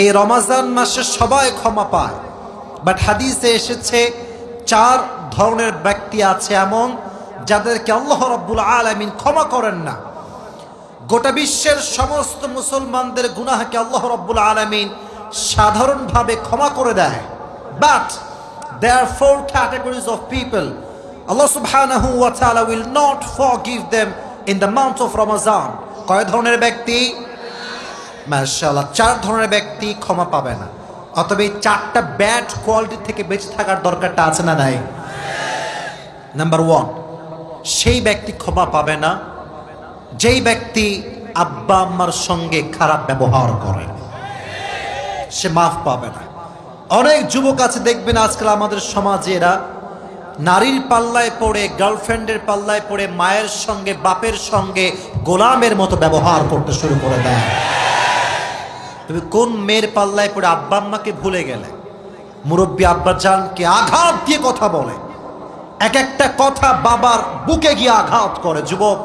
এই রমাজান মাসে সবাই ক্ষমা পায়। বাট হাদিসে এসেছে, চার ধরনের ব্যক্তি আছে এমন যাদেরকে আল্লাহ রব্বুল আলমিন ক্ষমা করেন না। গোটা বিশ্বের সমস্ত মুসলমানদের গুনাহকে আল্লাহ রব্বুল আলমিন সাধারণভাবে ক্ষমা করে দেয়। But they are four categories of people Allah will not forgive them in the month of Ramadan. কয় ধরনের ব্যক্তি? মাশাআল্লাহ, চার ধরনের ব্যক্তি ক্ষমা পাবে না। অতবে এই চারটা ব্যাড কোয়ালিটি থেকে বেঁচে থাকার দরকারটা আছে না নাই? নাম্বার ওয়ান সেই ব্যক্তি ক্ষমা পাবে না যেই ব্যক্তি আব্বা আম্মার সঙ্গে খারাপ ব্যবহার করে। সে মাফ পাবে না। অনেক যুবক আছে, দেখবেন আজকাল আমাদের সমাজে এরা নারীর পাল্লায় পড়ে গার্লফ্রেন্ডের পাল্লায় পড়ে, মায়ের সঙ্গে, বাপের সঙ্গে গোলামের মতো ব্যবহার করতে শুরু করে দেয়। তুমি কোন মেয়ের পাল্লায় পড়ে আব্বা আম্মাকে ভুলে গেলে? মুরব্বী আব্বা জানকে আঘাত দিয়ে কথা বলে। এক একটা কথা বাবার বুকে গিয়ে আঘাত করে। যুবক,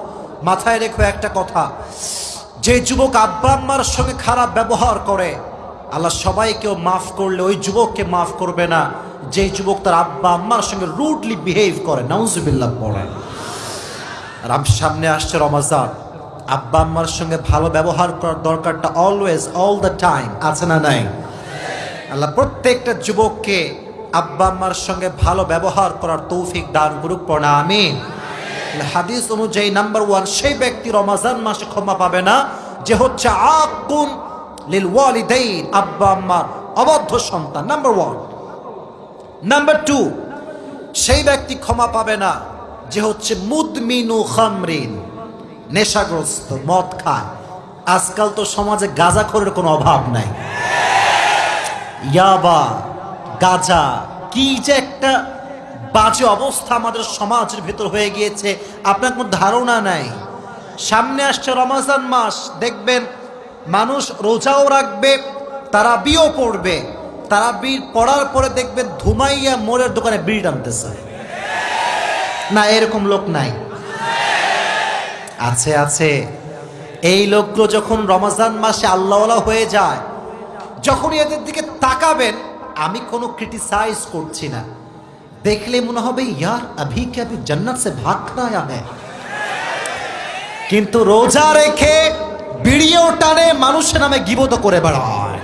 মাথায় রেখো একটা কথা। যে যুবক আব্বা আম্মার সঙ্গে খারাপ ব্যবহার করে, আল্লাহ সবাইকেও মাফ করলে ওই যুবককে মাফ করবে না। যে যুবক তার আব্বা আম্মার সঙ্গে রুডলি বিহেভ করে, নাউজুবিল্লাহ পড়ে আর সামনে আসছে রমাজান। আব্বা আম্মার সঙ্গে ভালো ব্যবহার করার দরকারটা অলওয়েজ অল দ্য টাইম আছে না নাই? আল্লাহ প্রত্যেকটা যুবককে আব্বা আম্মার সঙ্গে ভালো ব্যবহার করার তৌফিক দান করুক আমিন। হাদিস অনুযায়ী নাম্বার ওয়ান সেই ব্যক্তি রমাজান মাসে ক্ষমা পাবে না, যে হচ্ছে আকুন লিল ওয়ালিদাইন, আব্বা আম্মার অবদ্ধ সন্তান নাম্বার ওয়ান নাম্বার টু সেই ব্যক্তি ক্ষমা পাবে না, যে হচ্ছে মুদমিনু খামরিন। নেশাগ্রস্ত, মদ খায়। আজকাল তো সমাজে গাঁজাখোরের কোনো অভাব নাই। ইয়াবা গাজা, কি যে একটা বাজে অবস্থা আমাদের সমাজের ভেতর হয়ে গিয়েছে, আপনার কোনো ধারণা নাই। সামনে আসছে রমাজান মাস, দেখবেন মানুষ রোজাও রাখবে তারা বিও পড়বে। তারা বীর পড়ার পরে দেখবেন ধুমাইয়া মোড়ের দোকানে বিড়ি টানতেছে না, এরকম লোক নাই। আছে আছে। এই লোকগুলো যখন রমাজান মাসে আল্লাহওয়ালা হয়ে যায় যখন এদের দিকে তাকাবেন, আমি কোনো ক্রিটিসাইজ করছি না। দেখলে মনে হবে, ইয়ার, আভি কে আভি জান্নাত সে ভাগ না হ্যায় কিন্তু রোজা রেখে বিড়িয়েও টানে, মানুষের নামে গিবত করে বেড়ায়।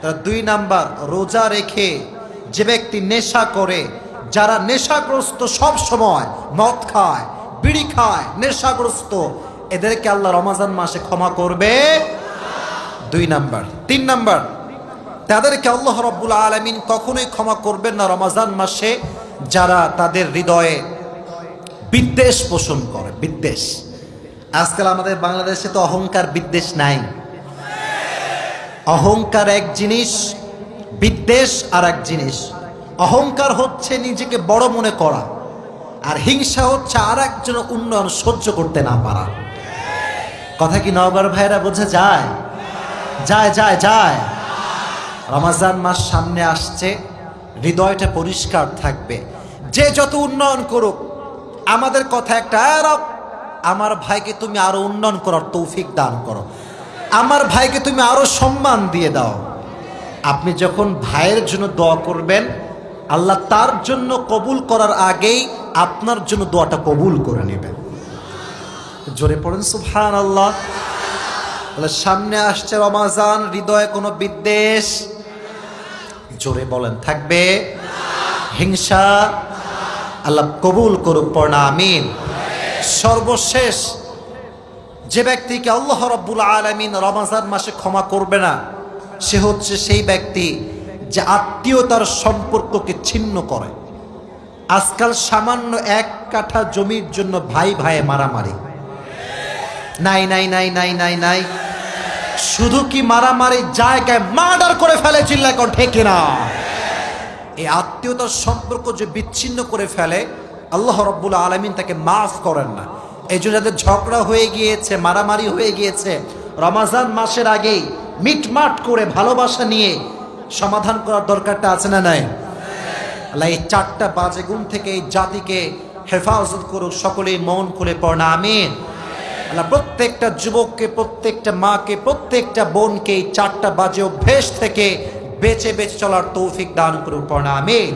তার দুই নাম্বার, রোজা রেখে যে ব্যক্তি নেশা করে, যারা নেশাগ্রস্ত সব সময় মদ খায় বিড়ি খায়, নেশাগ্রস্ত। এদেরকে আল্লাহ রমাজান মাসে ক্ষমা করবে। দুই নাম্বার, তিন নাম্বার, তাদেরকে আল্লাহ রব্বুল আলমিন কখনোই ক্ষমা করবেন না রমাজান মাসে যারা তাদের হৃদয়ে বিদ্বেষ পোষণ করে, বিদ্বেষ। আজকাল আমাদের বাংলাদেশে তো অহংকার, বিদ্বেষ নাই। অহংকার এক জিনিস, বিদ্বেষ আর এক জিনিস। অহংকার হচ্ছে নিজেকে বড় মনে করা। আর হিংসা হচ্ছে আর একজন উন্নয়ন সহ্য করতে না পারা। কথা কি নগর ভাইরা বোঝা? যায়। যায় যায় যায়। রমাজান মাস সামনে আসছে, হৃদয়টা পরিষ্কার থাকবে। যে যত উন্নয়ন করুক, আমাদের কথা একটা আরব আমার ভাইকে তুমি আরও উন্নয়ন করার তৌফিক দান করো। আমার ভাইকে তুমি আরও সম্মান দিয়ে দাও। আপনি যখন ভাইয়ের জন্য দোয়া করবেন, আল্লাহ তার জন্য কবুল করার আগেই আপনার জন্য দোয়াটা কবুল করে নেবেন। জোরে পড়েন সুবহান আল্লাহ সামনে আসছে রমাজান, হৃদয়ে কোনো বিদ্বেষ? জোরে বলেন, থাকবে? হিংসা? আল্লাহ কবুল করুক, পড়না, আমিন। সর্বশেষ, যে ব্যক্তিকে আল্লাহ রব্বুল আলমিন রমাজান মাসে ক্ষমা করবে না, সে হচ্ছে সেই ব্যক্তি যে আত্মীয়তার সম্পর্ককে ছিন্ন করে। আজকাল সামান্য এক কাঠা জমির জন্য ভাই ভাইয়ে মারামারি। নাই নাই নাই নাই নাই নাই। শুধু কি মারামারি জায়গায় মার্ডার করে ফেলে চিল্লা কোন ঠেকে না এই আত্মীয়তার সম্পর্ক যে বিচ্ছিন্ন করে ফেলে, আল্লাহ রব্বুল আলমিন তাকে মাফ করেন না। এই জন্য যাদের ঝগড়া হয়ে গিয়েছে, মারামারি হয়ে গিয়েছে, রমাজান মাসের আগেই মিটমাট করে ভালোবাসা নিয়ে সমাধান করার দরকারটা আছে না নাই? আল্লাহ এই চারটা বাজে গুণ থেকে এই জাতিকে হেফাজত করুক, সকলেই মন খুলে পড়না, আমিন। আল্লাহ প্রত্যেকটা যুবককে, প্রত্যেকটা মাকে, প্রত্যেকটা বোনকে এই চারটা বাজে অভ্যেস থেকে বেঁচে বেঁচে চলার তৌফিক দান করুন, পড়না, আমিন।